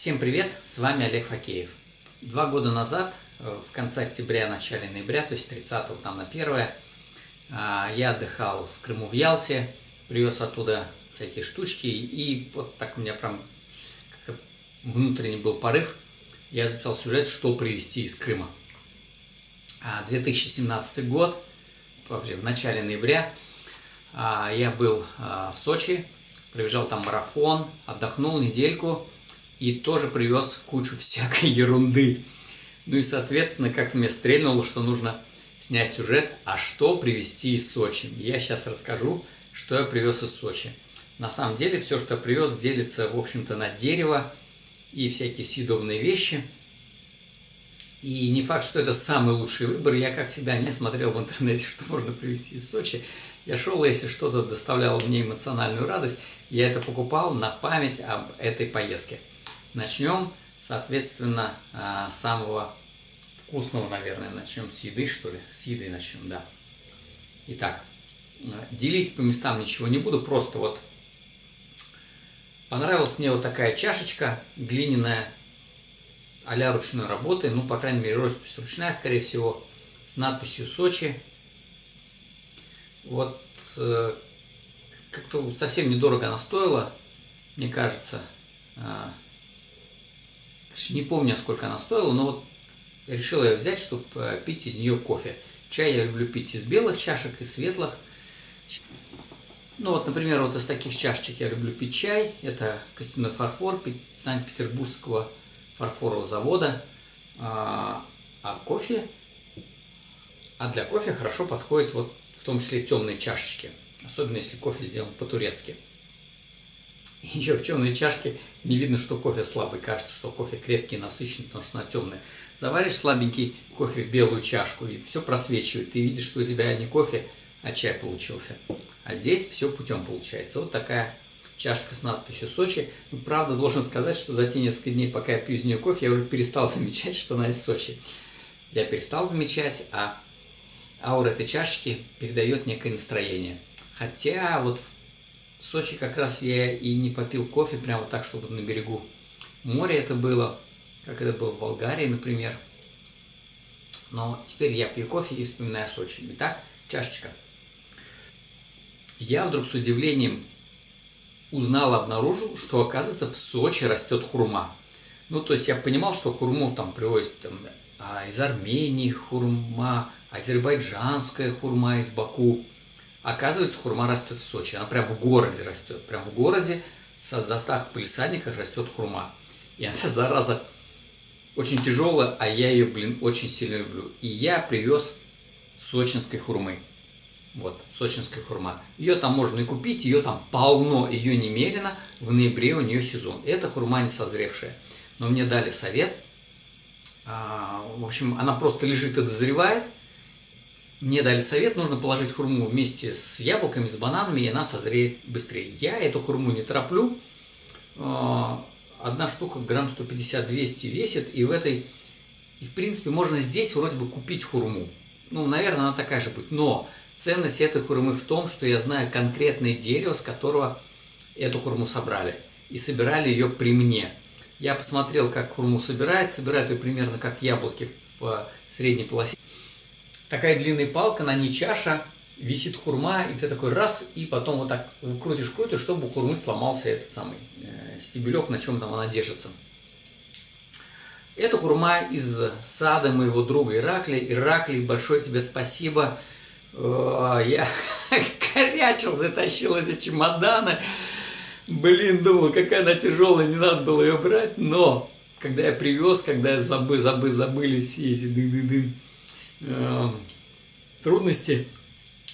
Всем привет, с вами Олег Факеев. Два года назад, э, в конце октября, начале ноября, то есть 30 там на 1 а, я отдыхал в Крыму в Ялте, привез оттуда всякие штучки, и вот так у меня прям как-то внутренний был порыв, я записал сюжет, что привезти из Крыма. 2017 а, год, в начале ноября, а, я был в Сочи, пробежал там марафон, отдохнул недельку, и тоже привез кучу всякой ерунды. Ну и, соответственно, как-то мне стрельнуло, что нужно снять сюжет, а что привезти из Сочи. Я сейчас расскажу, что я привез из Сочи. На самом деле, все, что я привез, делится, в общем-то, на дерево и всякие съедобные вещи. И не факт, что это самый лучший выбор. Я, как всегда, не смотрел в интернете, что можно привезти из Сочи. Я шел, если что-то доставляло мне эмоциональную радость, я это покупал на память об этой поездке. Начнем, соответственно, а, с самого вкусного, наверное. Начнем с еды, что ли? С еды начнем, да. Итак, делить по местам ничего не буду, просто вот понравилась мне вот такая чашечка глиняная, а ручной работы, ну, по крайней мере, роспись ручная, скорее всего, с надписью «Сочи». Вот э, как-то совсем недорого она стоила, мне кажется. А, не помню, сколько она стоила, но вот решил я взять, чтобы э, пить из нее кофе. Чай я люблю пить из белых чашек, из светлых. Ну вот, например, вот из таких чашечек я люблю пить чай. Это костяной фарфор Санкт-Петербургского фарфорового завода. А, а кофе, а для кофе хорошо подходит вот в том числе темные чашечки. Особенно если кофе сделан по-турецки. Еще в темной чашке не видно, что кофе слабый. Кажется, что кофе крепкий, насыщенный, потому что она темная. Заваришь слабенький кофе в белую чашку, и все просвечивает. Ты видишь, что у тебя не кофе, а чай получился. А здесь все путем получается. Вот такая чашка с надписью «Сочи». Ну, правда, должен сказать, что за те несколько дней, пока я пью из нее кофе, я уже перестал замечать, что она из Сочи. Я перестал замечать, а аура этой чашечки передает некое настроение. Хотя вот в в Сочи как раз я и не попил кофе прямо так, чтобы на берегу моря это было, как это было в Болгарии, например. Но теперь я пью кофе и вспоминаю Сочи. Итак, чашечка. Я вдруг с удивлением узнал, обнаружил, что, оказывается, в Сочи растет хурма. Ну, то есть я понимал, что хурму там привозят там, а, из Армении хурма, азербайджанская хурма из Баку. Оказывается, хурма растет в Сочи. Она прям в городе растет. Прям в городе, в застах полисадниках растет хурма. И она, зараза, очень тяжелая, а я ее, блин, очень сильно люблю. И я привез сочинской хурмы. Вот, сочинская хурма. Ее там можно и купить, ее там полно, ее немерено. В ноябре у нее сезон. Это хурма не созревшая. Но мне дали совет. А, в общем, она просто лежит и дозревает – мне дали совет, нужно положить хурму вместе с яблоками, с бананами, и она созреет быстрее. Я эту хурму не тороплю. А, одна штука грамм 150-200 весит, и в этой, и в принципе, можно здесь вроде бы купить хурму. Ну, наверное, она такая же будет. Но ценность этой хурмы в том, что я знаю конкретное дерево, с которого эту хурму собрали. И собирали ее при мне. Я посмотрел, как хурму собирают. Собирают ее примерно как яблоки в средней полосе такая длинная палка, на ней чаша, висит хурма, и ты такой раз, и потом вот так крутишь-крутишь, чтобы у хурмы сломался этот самый э, стебелек, на чем там она держится. Это хурма из сада моего друга Иракли. Иракли, большое тебе спасибо. Я корячил, затащил эти чемоданы. Блин, думал, какая она тяжелая, не надо было ее брать. Но, когда я привез, когда я забыл, забыл, забыли все эти дын-дын-дын, э, трудности,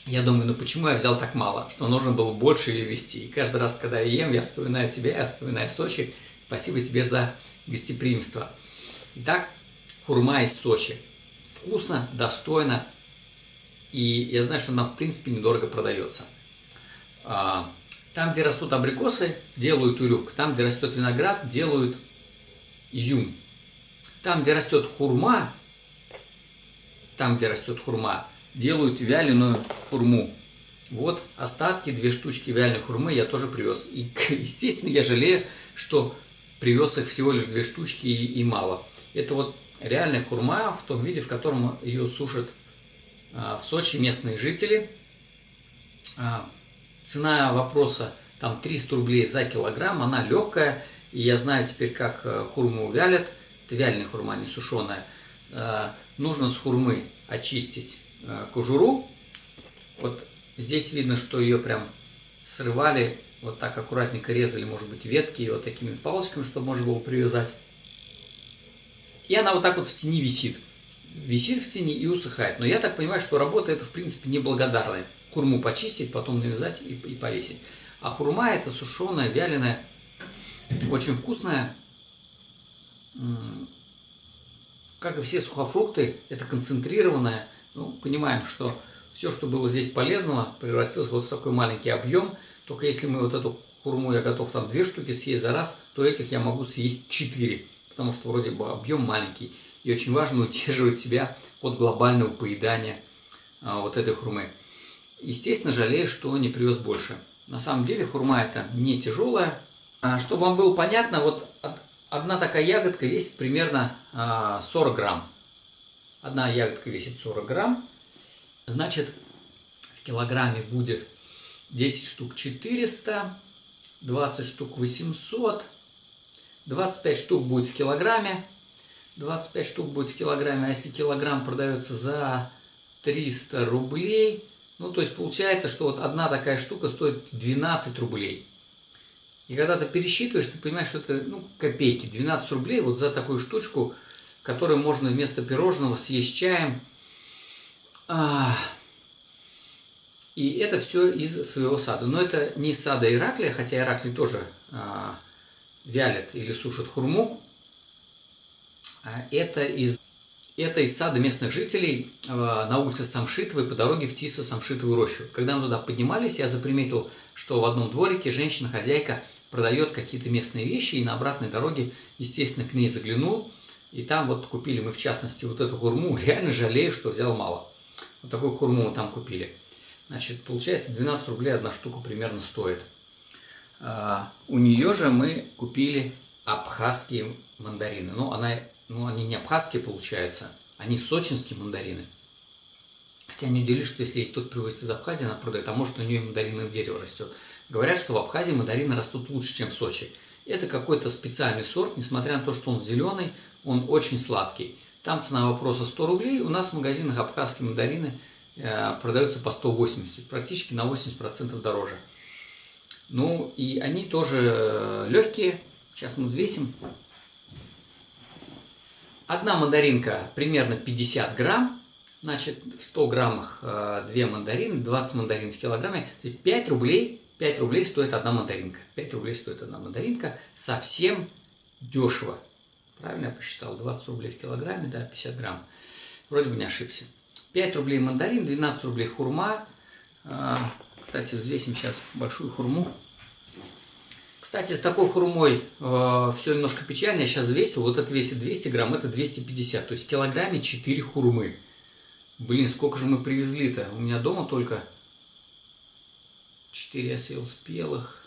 я думаю, ну почему я взял так мало, что нужно было больше ее вести. И каждый раз, когда я ем, я вспоминаю тебя, я вспоминаю Сочи. Спасибо тебе за гостеприимство. Итак, хурма из Сочи. Вкусно, достойно. И я знаю, что она, в принципе, недорого продается. А, там, где растут абрикосы, делают урюк. Там, где растет виноград, делают изюм. Там, где растет хурма, там, где растет хурма, делают вяленую хурму. Вот остатки, две штучки вяленой хурмы я тоже привез. И, естественно, я жалею, что привез их всего лишь две штучки и, и мало. Это вот реальная хурма в том виде, в котором ее сушат а, в Сочи местные жители. А, цена вопроса там 300 рублей за килограмм, она легкая, и я знаю теперь, как э, хурму вялят, это вяленая хурма, не сушеная. А, нужно с хурмы очистить кожуру, вот здесь видно, что ее прям срывали, вот так аккуратненько резали, может быть, ветки вот такими палочками, чтобы можно было привязать. И она вот так вот в тени висит. Висит в тени и усыхает. Но я так понимаю, что работа это, в принципе, неблагодарная. Хурму почистить, потом навязать и, и повесить. А хурма это сушеная, вяленая, очень вкусная. Как и все сухофрукты, это концентрированная. Ну, понимаем, что все, что было здесь полезного, превратилось вот в такой маленький объем. Только если мы вот эту хурму, я готов там две штуки съесть за раз, то этих я могу съесть четыре, потому что вроде бы объем маленький. И очень важно удерживать себя от глобального поедания а, вот этой хурмы. Естественно, жалею, что не привез больше. На самом деле хурма это не тяжелая. А, чтобы вам было понятно, вот одна такая ягодка весит примерно 40 а, грамм. Одна ягодка весит 40 грамм. Значит, в килограмме будет 10 штук 400, 20 штук 800, 25 штук будет в килограмме, 25 штук будет в килограмме, а если килограмм продается за 300 рублей, ну, то есть получается, что вот одна такая штука стоит 12 рублей. И когда ты пересчитываешь, ты понимаешь, что это ну, копейки, 12 рублей вот за такую штучку, которую можно вместо пирожного съесть чаем – а, и это все из своего сада. Но это не из сада Ираклия, хотя Ираклий тоже а, вялит или сушит хурму. А это из, это из сада местных жителей на улице Самшитовой по дороге в Тисо-Самшитовую рощу. Когда мы туда поднимались, я заприметил, что в одном дворике женщина-хозяйка продает какие-то местные вещи, и на обратной дороге, естественно, к ней заглянул. И там вот купили мы, в частности, вот эту хурму. Реально жалею, что взял мало. Вот такую хурму мы там купили. Значит, получается 12 рублей одна штука примерно стоит. А, у нее же мы купили абхазские мандарины. Ну, она, ну, они не абхазские получаются, они сочинские мандарины. Хотя не удивлюсь, что если кто-то привозит из Абхазии, она продает, а может у нее мандарины в дерево растет. Говорят, что в Абхазии мандарины растут лучше, чем в Сочи. Это какой-то специальный сорт, несмотря на то, что он зеленый, он очень сладкий. Там цена вопроса 100 рублей. У нас в магазинах абхазские мандарины э, продаются по 180, практически на 80% дороже. Ну и они тоже э, легкие. Сейчас мы взвесим. Одна мандаринка примерно 50 грамм. Значит, в 100 граммах 2 э, мандарины, 20 мандарин в килограмме. 5 рублей, 5 рублей стоит одна мандаринка. 5 рублей стоит одна мандаринка. Совсем дешево. Правильно я посчитал? 20 рублей в килограмме, да, 50 грамм. Вроде бы не ошибся. 5 рублей мандарин, 12 рублей хурма. А, кстати, взвесим сейчас большую хурму. Кстати, с такой хурмой э, все немножко печально. Я сейчас взвесил. Вот это весит 200 грамм, это 250. То есть в килограмме 4 хурмы. Блин, сколько же мы привезли-то? У меня дома только 4 я съел спелых.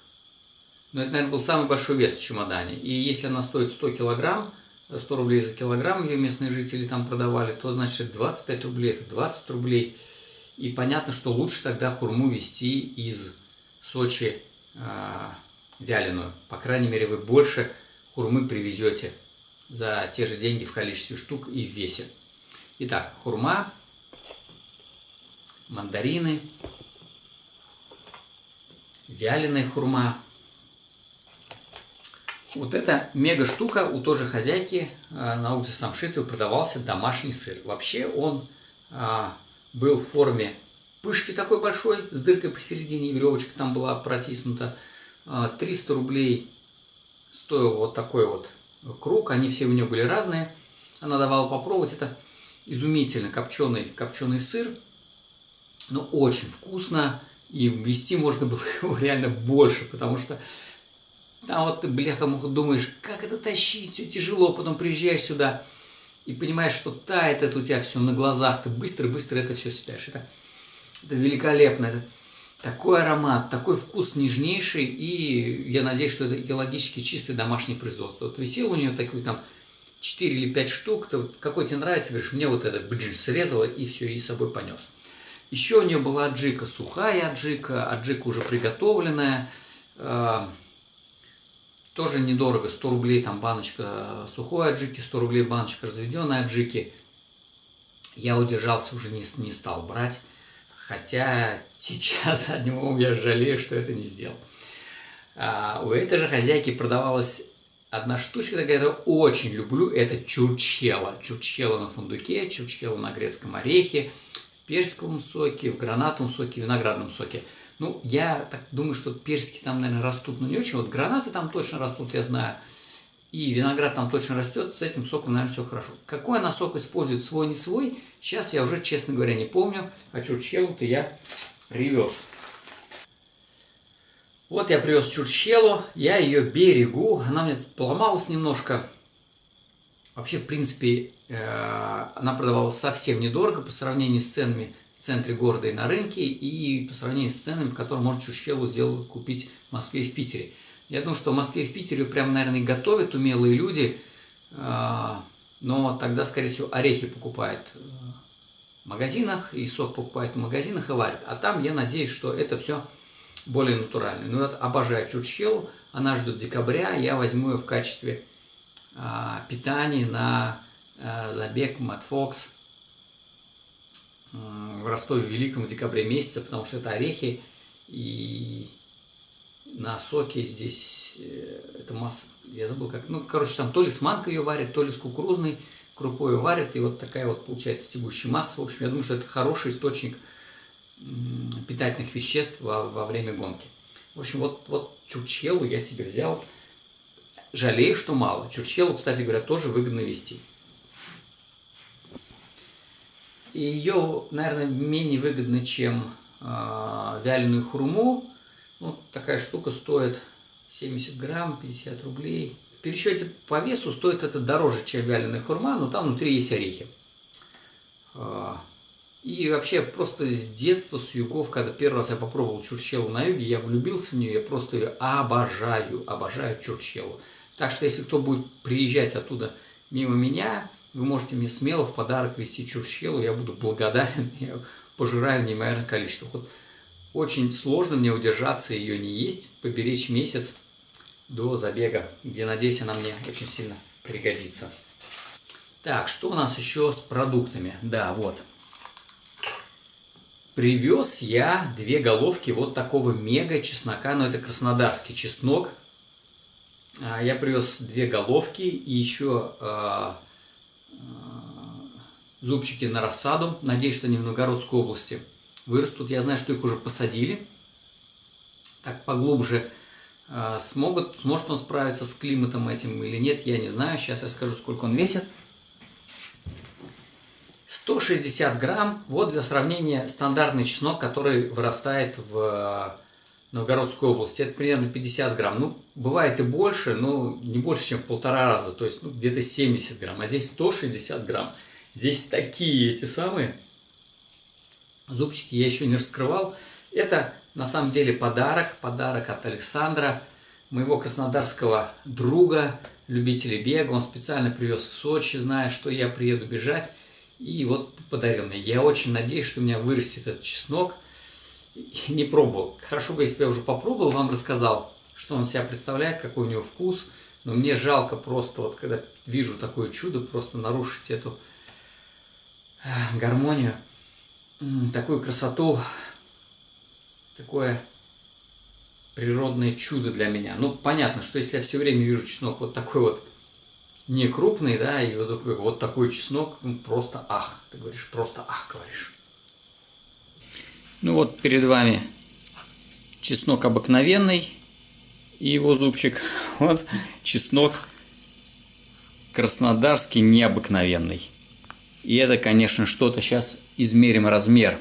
Но это, наверное, был самый большой вес в чемодане. И если она стоит 100 килограмм, 100 рублей за килограмм ее местные жители там продавали, то значит 25 рублей, это 20 рублей. И понятно, что лучше тогда хурму везти из Сочи э, вяленую. По крайней мере, вы больше хурмы привезете за те же деньги в количестве штук и в весе. Итак, хурма, мандарины, вяленая хурма – вот эта мега штука у той же хозяйки э, на улице Самшитовой продавался домашний сыр. Вообще он а, был в форме пышки такой большой, с дыркой посередине, веревочка там была протиснута. 300 а, рублей стоил вот такой вот круг, они все у нее были разные. Она давала попробовать, это изумительно копченый, копченый сыр, но очень вкусно, и ввести можно было его реально больше, потому что там вот ты, бляха, думаешь, как это тащить, все тяжело, потом приезжаешь сюда и понимаешь, что тает это у тебя все на глазах, ты быстро-быстро это все считаешь. Это, это великолепно. Это, такой аромат, такой вкус нежнейший, и я надеюсь, что это экологически чистое домашнее производство. Вот висел у нее такой там 4 или 5 штук, то вот какой тебе нравится, говоришь, мне вот это бджи срезала и все, и с собой понес. Еще у нее была аджика, сухая аджика, аджика уже приготовленная, э, тоже недорого, 100 рублей там баночка сухой аджики, 100 рублей баночка разведенной аджики. Я удержался, уже не, не стал брать, хотя сейчас одним умом я жалею, что это не сделал. А, у этой же хозяйки продавалась одна штучка такая, я очень люблю, это чурчхела. Чурчхела на фундуке, чурчхела на грецком орехе, персиковом соке, в гранатовом соке, в виноградном соке. Ну, я так думаю, что персики там, наверное, растут, но не очень. Вот гранаты там точно растут, я знаю. И виноград там точно растет, с этим соком, наверное, все хорошо. Какой она сок использует, свой, не свой, сейчас я уже, честно говоря, не помню. А чурчхелу-то я привез. Вот я привез чурчхелу, я ее берегу, она мне поломалась немножко. Вообще, в принципе, Э, она продавалась совсем недорого по сравнению с ценами в центре города и на рынке, и по сравнению с ценами, по которым можно чушкелу сделать, купить в Москве и в Питере. Я думаю, что в Москве и в Питере прям, наверное, готовят умелые люди, э, но тогда, скорее всего, орехи покупают в магазинах, и сок покупают в магазинах и варят. А там я надеюсь, что это все более натурально. Ну вот обожаю чурчхелу, она ждет декабря, я возьму ее в качестве а, питания на Э, забег Мэтт Фокс в Ростове Великом в декабре месяце, потому что это орехи и на соке здесь э, это масса, я забыл как, ну, короче, там то ли с манкой ее варят, то ли с кукурузной крупой ее варят, и вот такая вот получается тягущая масса. В общем, я думаю, что это хороший источник питательных веществ во, во время гонки. В общем, вот, вот чурчхелу я себе взял. Жалею, что мало. Чурчхелу, кстати говоря, тоже выгодно вести. И ее, наверное, менее выгодно, чем э, вяленую хурму. Ну, такая штука стоит 70 грамм, 50 рублей. В пересчете по весу стоит это дороже, чем вяленая хурма, но там внутри есть орехи. А, и вообще просто с детства, с югов, когда первый раз я попробовал чурчхелу на юге, я влюбился в нее, я просто ее обожаю, обожаю чурчхелу. Так что если кто будет приезжать оттуда мимо меня, вы можете мне смело в подарок вести чурчхелу, я буду благодарен, я пожираю неимоверное количество. Вот очень сложно мне удержаться ее не есть, поберечь месяц до забега, где, надеюсь, она мне очень сильно пригодится. Так, что у нас еще с продуктами? Да, вот. Привез я две головки вот такого мега чеснока, но это краснодарский чеснок. А, я привез две головки и еще а, зубчики на рассаду. Надеюсь, что они в Новгородской области вырастут. Я знаю, что их уже посадили. Так поглубже э, смогут, сможет он справиться с климатом этим или нет, я не знаю. Сейчас я скажу, сколько он весит. 160 грамм. Вот для сравнения стандартный чеснок, который вырастает в Новгородской области. Это примерно 50 грамм. Ну, бывает и больше, но не больше, чем в полтора раза. То есть ну, где-то 70 грамм. А здесь 160 грамм. Здесь такие эти самые зубчики я еще не раскрывал. Это на самом деле подарок, подарок от Александра, моего краснодарского друга, любителя бега. Он специально привез в Сочи, зная, что я приеду бежать. И вот подарил мне. Я очень надеюсь, что у меня вырастет этот чеснок. Не пробовал. Хорошо бы, если бы я уже попробовал, вам рассказал, что он себя представляет, какой у него вкус. Но мне жалко просто, вот когда вижу такое чудо, просто нарушить эту гармонию, такую красоту, такое природное чудо для меня. Ну, понятно, что если я все время вижу чеснок вот такой вот не крупный, да, и вот такой, вот такой чеснок, ну, просто ах, ты говоришь, просто ах, говоришь. Ну вот перед вами чеснок обыкновенный и его зубчик. Вот чеснок краснодарский необыкновенный. И это, конечно, что-то сейчас измерим размер.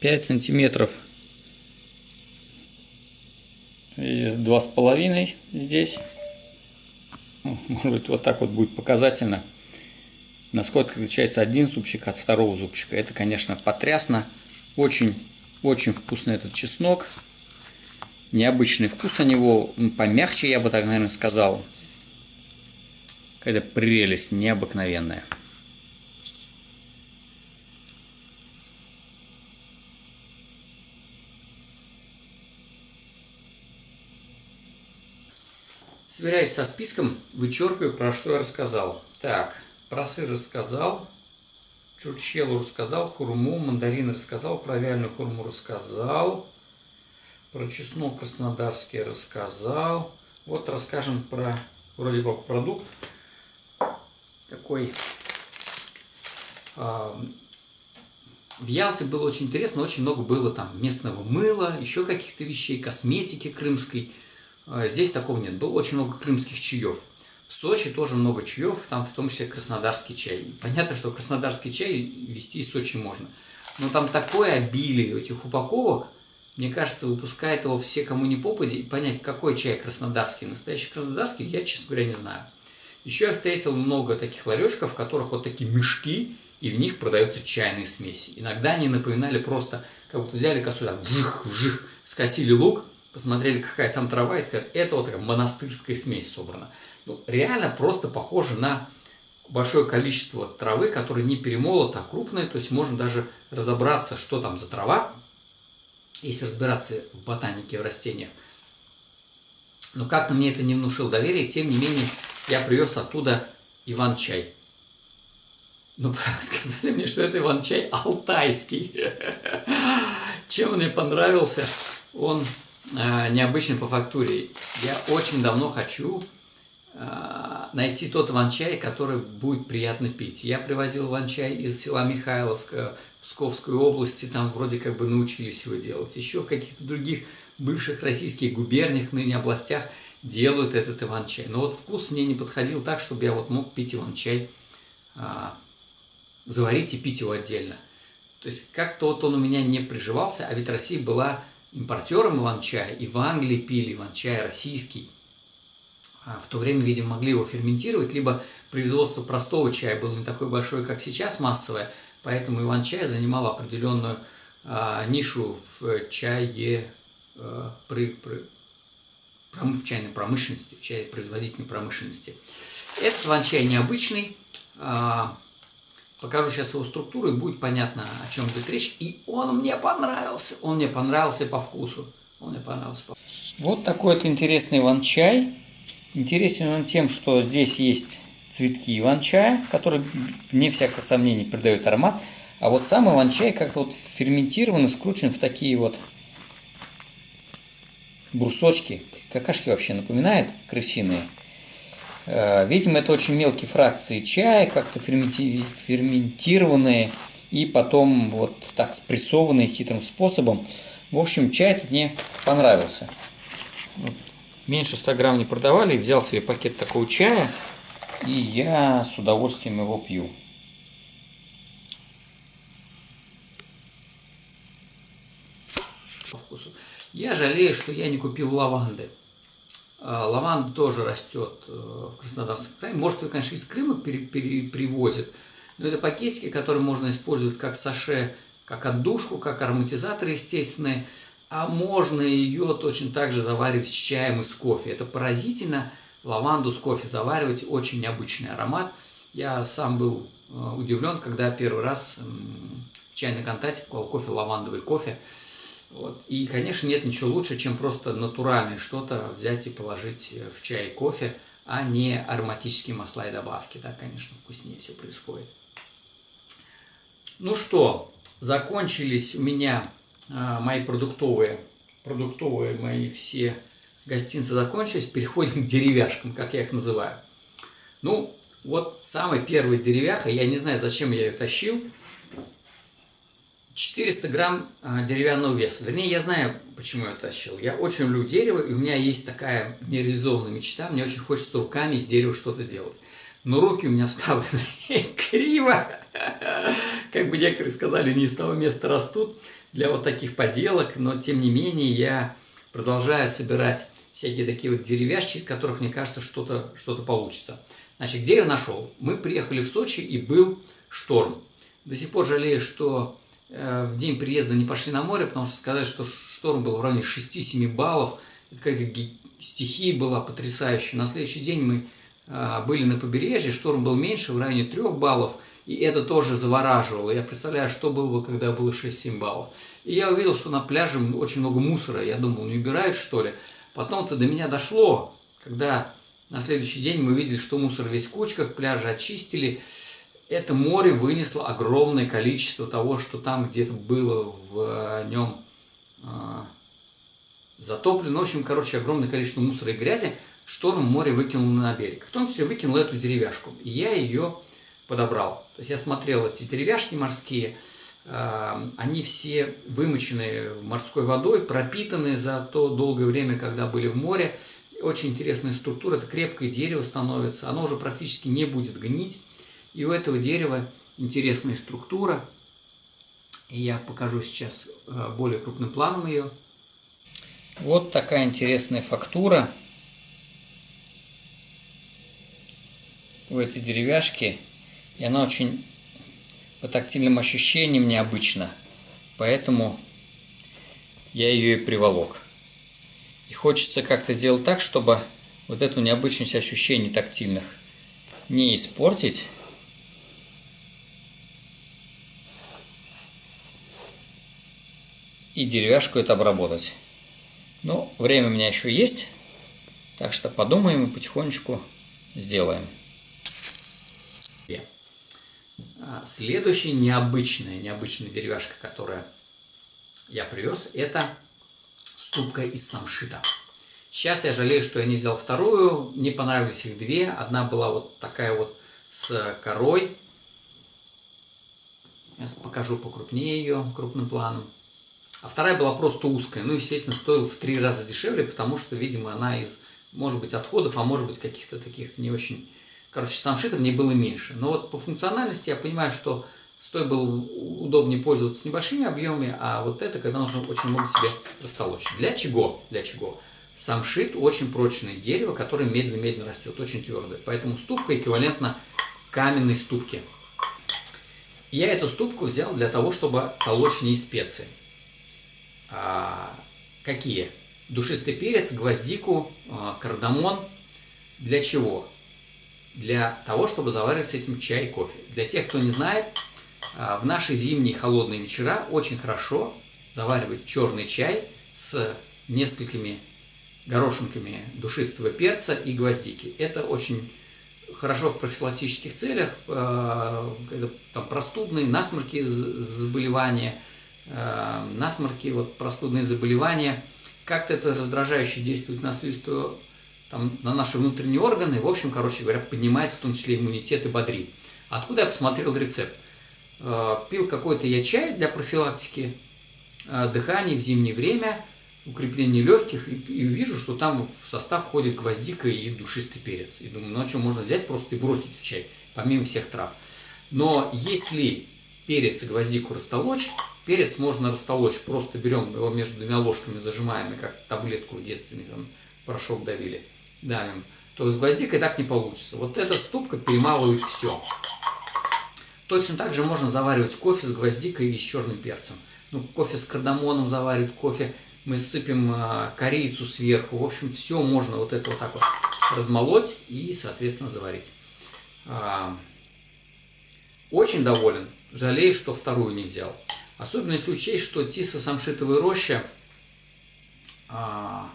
5 сантиметров. Два с половиной здесь. Может быть, вот так вот будет показательно. Насколько отличается один зубчик от второго зубчика. Это, конечно, потрясно. Очень, очень вкусный этот чеснок. Необычный вкус у него, помягче, я бы так, наверное, сказал. Какая-то прелесть необыкновенная. Сверяюсь со списком, вычеркиваю, про что я рассказал. Так, про сыр рассказал, чурчхелу рассказал, хурму, мандарин рассказал, про вяленую хурму рассказал, про чеснок краснодарский рассказал. Вот расскажем про вроде бы продукт такой. В Ялте было очень интересно, очень много было там местного мыла, еще каких-то вещей, косметики крымской – а, здесь такого нет. Было очень много крымских чаев. В Сочи тоже много чаев, там в том числе краснодарский чай. Понятно, что краснодарский чай вести из Сочи можно. Но там такое обилие этих упаковок, мне кажется, выпускает его все, кому не попади, и понять, какой чай краснодарский, настоящий краснодарский, я, честно говоря, не знаю. Еще я встретил много таких ларечков, в которых вот такие мешки, и в них продаются чайные смеси. Иногда они напоминали просто, как будто взяли косу, так, вжих, вжих, скосили лук, посмотрели, какая там трава, и сказали, это вот такая монастырская смесь собрана. Ну, реально просто похоже на большое количество травы, которая не перемолота, а крупная, то есть можно даже разобраться, что там за трава, если разбираться в ботанике, в растениях. Но как-то мне это не внушило доверия, тем не менее я привез оттуда Иван-чай. Ну, сказали мне, что это Иван-чай алтайский. Чем мне понравился, он Э, необычный по фактуре. Я очень давно хочу э, найти тот иван-чай, который будет приятно пить. Я привозил иван-чай из села Михайловска, Псковской области, там вроде как бы научились его делать. Еще в каких-то других бывших российских губерниях, ныне областях делают этот иван-чай. Но вот вкус мне не подходил так, чтобы я вот мог пить иван-чай, а, заварить и пить его отдельно. То есть как-то вот он у меня не приживался, а ведь Россия была импортером иван-чая, и в Англии пили иван-чай российский. А в то время, видимо, могли его ферментировать, либо производство простого чая было не такое большое, как сейчас, массовое, поэтому иван-чай занимал определенную а, нишу в чае, а, при, при, в чайной промышленности, в чае производительной промышленности. Этот иван-чай необычный, а, Покажу сейчас его структуру, и будет понятно, о чем идет речь. И он мне понравился. Он мне понравился по вкусу. Он мне понравился по Вот такой вот интересный иван-чай. Интересен он тем, что здесь есть цветки иван-чая, которые, не всякого сомнения, придают аромат. А вот сам иван-чай как-то вот ферментирован и скручен в такие вот брусочки. Какашки вообще напоминает крысиные. Э, видимо, это очень мелкие фракции чая, как-то ферментированные и потом вот так спрессованные хитрым способом. В общем, чай тут мне понравился. Меньше 100 грамм не продавали, взял себе пакет такого чая, и я с удовольствием его пью. По вкусу. Я жалею, что я не купил лаванды. А, лаванда тоже растет э, в Краснодарском крае. Может, ее, конечно, из Крыма пере, пере, привозят, но это пакетики, которые можно использовать как саше, как отдушку, как ароматизатор естественный, а можно ее точно так же заваривать с чаем и с кофе. Это поразительно. Лаванду с кофе заваривать очень необычный аромат. Я сам был э, удивлен, когда первый раз в чайной контакте покупал кофе, лавандовый кофе. Вот. И, конечно, нет ничего лучше, чем просто натуральное что-то взять и положить э, в чай кофе, а не ароматические масла и добавки. Так, конечно, вкуснее все происходит. Ну что, закончились у меня а, мои продуктовые, продуктовые мои все гостинцы закончились. Переходим к деревяшкам, как я их называю. Ну, вот самый первый деревяха, я не знаю, зачем я ее тащил, 400 грамм а, деревянного веса. Вернее, я знаю, почему я тащил. Я очень люблю дерево, и у меня есть такая нереализованная мечта. Мне очень хочется руками из дерева что-то делать. Но руки у меня вставлены криво. Как бы некоторые сказали, не из того места растут для вот таких поделок. Но, тем не менее, я продолжаю собирать всякие такие вот деревяшки, из которых, мне кажется, что-то что, -то, получится. Значит, где я нашел? Мы приехали в Сочи, и был шторм. До сих пор жалею, что в день приезда не пошли на море, потому что сказали, что шторм был в районе 6-7 баллов. Это какая-то стихия была потрясающая. На следующий день мы э, были на побережье, шторм был меньше, в районе 3 баллов. И это тоже завораживало. Я представляю, что было бы, когда было 6-7 баллов. И я увидел, что на пляже очень много мусора. Я думал, не убирают, что ли? Потом-то до меня дошло, когда на следующий день мы увидели, что мусор весь в кучках, пляжи очистили. Это море вынесло огромное количество того, что там где-то было в нем э, затоплено. В общем, короче, огромное количество мусора и грязи шторм море выкинул на берег. В том числе выкинул эту деревяшку. И я ее подобрал. То есть я смотрел эти деревяшки морские, э, они все вымочены морской водой, пропитаны за то долгое время, когда были в море. Очень интересная структура, это крепкое дерево становится, оно уже практически не будет гнить. И у этого дерева интересная структура. И я покажу сейчас э, более крупным планом ее. Вот такая интересная фактура у этой деревяшки. И она очень по тактильным ощущениям необычна. Поэтому я ее и приволок. И хочется как-то сделать так, чтобы вот эту необычность ощущений тактильных не испортить. И деревяшку это обработать. Но время у меня еще есть, так что подумаем и потихонечку сделаем. А, следующая необычная, необычная деревяшка, которая я привез, это ступка из самшита. Сейчас я жалею, что я не взял вторую, не понравились их две. Одна была вот такая вот с корой. Сейчас покажу покрупнее ее, крупным планом. А вторая была просто узкая. Ну, естественно, стоила в три раза дешевле, потому что, видимо, она из, может быть, отходов, а может быть, каких-то таких не очень Короче, самшита в ней было меньше. Но вот по функциональности я понимаю, что с той было удобнее пользоваться небольшими объемами, а вот это, когда нужно очень много себе растолочь. Для чего? Для чего? Самшит очень прочное дерево, которое медленно-медленно растет, очень твердое. Поэтому ступка эквивалентна каменной ступке. Я эту ступку взял для того, чтобы толочь в ней специи. А, какие? Душистый перец, гвоздику, а, кардамон. Для чего? для того, чтобы заваривать с этим чай и кофе. Для тех, кто не знает, а, в наши зимние холодные вечера очень хорошо заваривать черный чай с несколькими горошинками душистого перца и гвоздики. Это очень хорошо в профилактических целях, когда там простудные, насморки заболевания, насморки, вот простудные заболевания. Как-то это раздражающе действует на слизистую там, на наши внутренние органы, в общем, короче говоря, поднимает в том числе иммунитет и бодрит. Откуда я посмотрел рецепт? Э, пил какой-то я чай для профилактики э, дыхания в зимнее время, укрепление легких, и, и вижу, что там в состав входит гвоздика и душистый перец. И думаю, ну а что, можно взять просто и бросить в чай, помимо всех трав. Но если перец и гвоздику растолочь, перец можно растолочь, просто берем его между двумя ложками, зажимаем, как таблетку в детстве, там, порошок давили давим, то с гвоздикой так не получится. Вот эта ступка перемалывает все. Точно так же можно заваривать кофе с гвоздикой и с черным перцем. Ну, кофе с кардамоном заваривать, кофе мы сыпем э, корицу сверху. В общем, все можно вот это вот так вот размолоть и, соответственно, заварить. А, очень доволен. Жалею, что вторую не взял. Особенно если учесть, что тиса самшитовая роща а,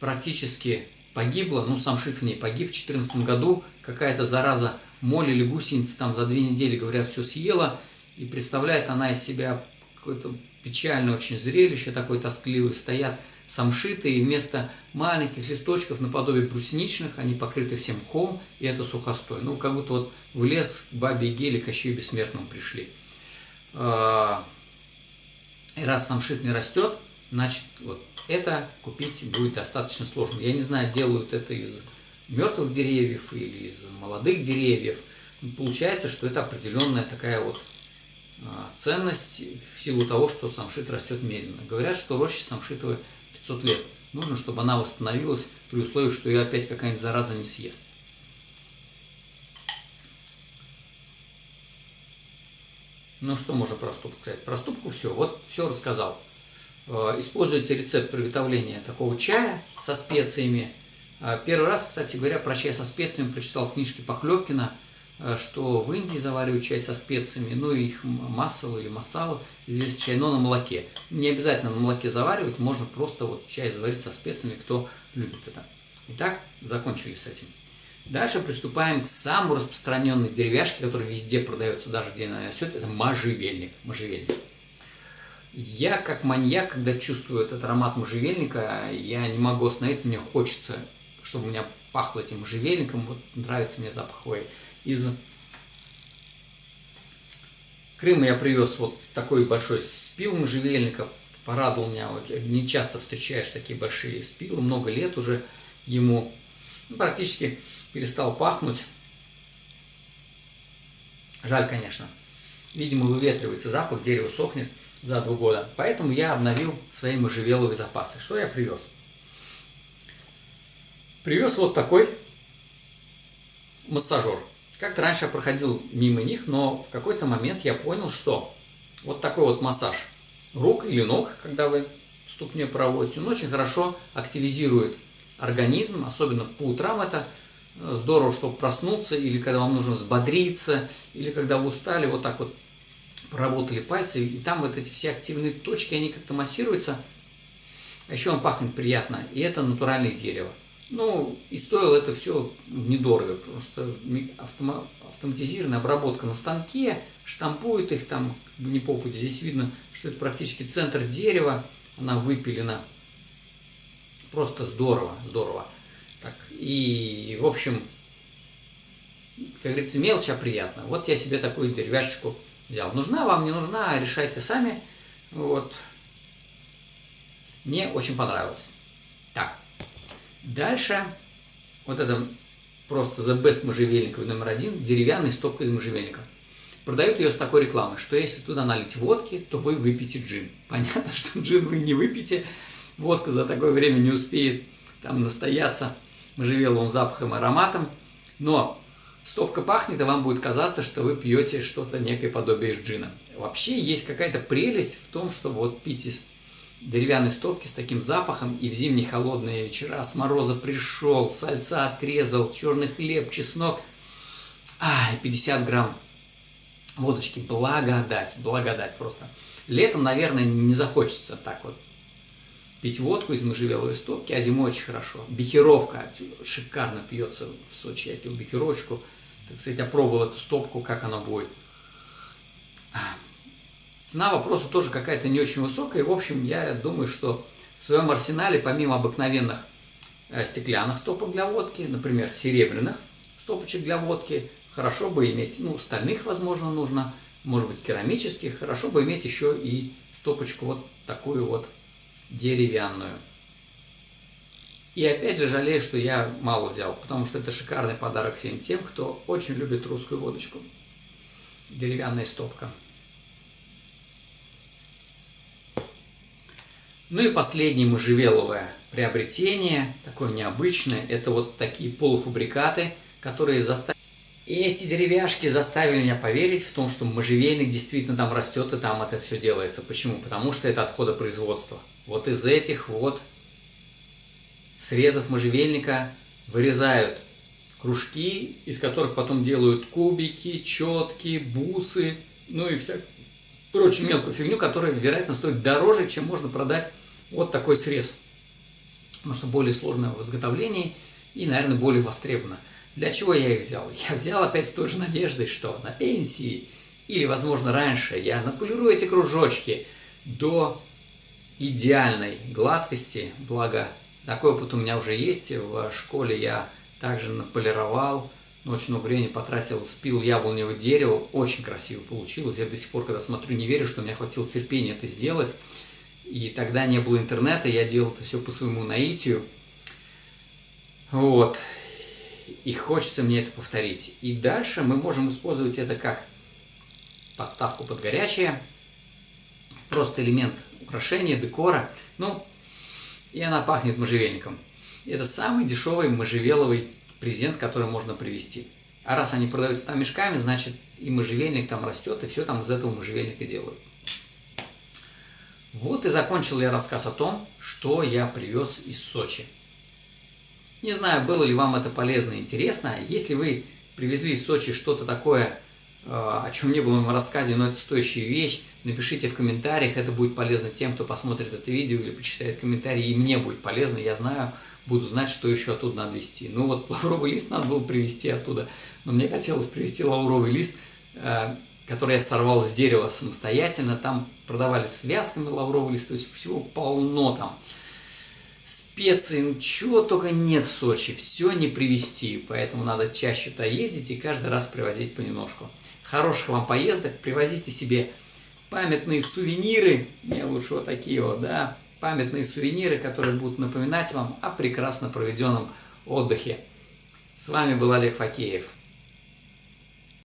практически погибла, ну сам Шит в ней погиб в 2014 году, какая-то зараза моль или гусеница там за две недели, говорят, все съела, и представляет она из себя какое-то печальное очень зрелище, такой тоскливый, стоят самшиты, и вместо маленьких листочков наподобие брусничных, они покрыты всем мхом, и это сухостой. Ну, как будто вот в лес к бабе Гели, Кощею Бессмертному пришли. А, и раз самшит не растет, значит, вот это купить будет достаточно сложно. Я не знаю, делают это из мертвых деревьев или из молодых деревьев. Получается, что это определенная такая вот а, ценность в силу того, что самшит растет медленно. Говорят, что роща самшитовая 500 лет. Нужно, чтобы она восстановилась при условии, что ее опять какая-нибудь зараза не съест. Ну что можно про ступку сказать? Про ступку все. Вот все рассказал. Э, используйте рецепт приготовления такого чая со специями. Э, первый раз, кстати говоря, про чай со специями прочитал в книжке Похлебкина, э, что в Индии заваривают чай со специями, ну их массовый или масала, известный чай, но на молоке. Не обязательно на молоке заваривать, можно просто вот чай заварить со специями, кто любит это. Итак, закончили с этим. Дальше приступаем к самой распространенной деревяшке, которая везде продается, даже где она растет, это можжевельник. можжевельник. Я как маньяк, когда чувствую этот аромат можжевельника, я не могу остановиться, мне хочется, чтобы у меня пахло этим можжевельником, вот нравится мне запах хвои. Из Крыма я привез вот такой большой спил можжевельника, порадовал меня, вот, не часто встречаешь такие большие спилы, много лет уже ему, ну, практически перестал пахнуть. Жаль, конечно. Видимо, выветривается запах, дерево сохнет за два года. Поэтому я обновил свои можжевеловые запасы. Что я привез? Привез вот такой массажер. Как-то раньше я проходил мимо них, но в какой-то момент я понял, что вот такой вот массаж рук или ног, когда вы ступней проводите, он очень хорошо активизирует организм, особенно по утрам это здорово, чтобы проснуться, или когда вам нужно взбодриться, или когда вы устали, вот так вот поработали пальцы, и там вот эти все активные точки, они как-то массируются. А еще он пахнет приятно, и это натуральное дерево. Ну, и стоило это все недорого, потому что автома автоматизированная обработка на станке, штампуют их там не по пути. Здесь видно, что это практически центр дерева, она выпилена. Просто здорово, здорово. Так, и, в общем, как говорится, мелочь, а приятно. Вот я себе такую деревяшечку взял. Нужна вам, не нужна, решайте сами. Вот. Мне очень понравилось. Так, дальше вот это просто The Best можжевельниковый номер один, деревянный стопка из можжевельника. Продают ее с такой рекламой, что если туда налить водки, то вы выпьете джин. Понятно, что джин вы не выпьете, водка за такое время не успеет там настояться можжевеловым запахом и ароматом, но стопка пахнет, и вам будет казаться, что вы пьете что-то некое подобие джина. Вообще есть какая-то прелесть в том, чтобы вот пить из деревянной стопки с таким запахом, и в зимние холодные вечера с мороза пришел, сальца отрезал, черный хлеб, чеснок, а, 50 грамм водочки, благодать, благодать просто. Летом, наверное, не захочется так вот пить водку из можжевеловой стопки, а зимой очень хорошо. Бихеровка шикарно пьется в Сочи. Я пил бихеровочку, так сказать, опробовал эту стопку, как она будет. Цена вопроса тоже какая-то не очень высокая. И, в общем, я думаю, что в своем арсенале, помимо обыкновенных э, стеклянных стопок для водки, например, серебряных стопочек для водки, хорошо бы иметь, ну, стальных, возможно, нужно, может быть, керамических, хорошо бы иметь еще и стопочку вот такую вот деревянную. И опять же жалею, что я мало взял, потому что это шикарный подарок всем тем, кто очень любит русскую водочку. Деревянная стопка. Ну и последнее можжевеловое приобретение, такое необычное, это вот такие полуфабрикаты, которые заставили... Эти деревяшки заставили меня поверить в том, что можжевельник действительно там растет и там это все делается. Почему? Потому что это отходы производства. Вот из этих вот срезов можжевельника вырезают кружки, из которых потом делают кубики, четки, бусы, ну и вся прочую мелкую фигню, которая, вероятно, стоит дороже, чем можно продать вот такой срез. Потому что более сложное в изготовлении и, наверное, более востребовано. Для чего я их взял? Я взял опять с той же надеждой, что на пенсии или, возможно, раньше я наполирую эти кружочки до идеальной гладкости, благо такой опыт у меня уже есть, в школе я также наполировал, очень много времени потратил, спил яблоневое дерево, очень красиво получилось, я до сих пор, когда смотрю, не верю, что у меня хватило терпения это сделать, и тогда не было интернета, я делал это все по своему наитию, вот, и хочется мне это повторить. И дальше мы можем использовать это как подставку под горячее, просто элемент украшения, декора. Ну, и она пахнет можжевельником. Это самый дешевый можжевеловый презент, который можно привезти. А раз они продаются там мешками, значит и можжевельник там растет, и все там из этого можжевельника делают. Вот и закончил я рассказ о том, что я привез из Сочи. Не знаю, было ли вам это полезно и интересно. Если вы привезли из Сочи что-то такое, о чем не было в моем рассказе, но это стоящая вещь, напишите в комментариях, это будет полезно тем, кто посмотрит это видео или почитает комментарии, и мне будет полезно, я знаю, буду знать, что еще оттуда надо везти. Ну вот лавровый лист надо было привезти оттуда, но мне хотелось привезти лавровый лист, э, который я сорвал с дерева самостоятельно, там продавали связками лавровый лист, то есть всего полно там. Специи, ну чего только нет в Сочи, все не привезти, поэтому надо чаще туда ездить и каждый раз привозить понемножку. Хороших вам поездок, привозите себе памятные сувениры, мне лучше вот такие вот, да, памятные сувениры, которые будут напоминать вам о прекрасно проведенном отдыхе. С вами был Олег Факеев.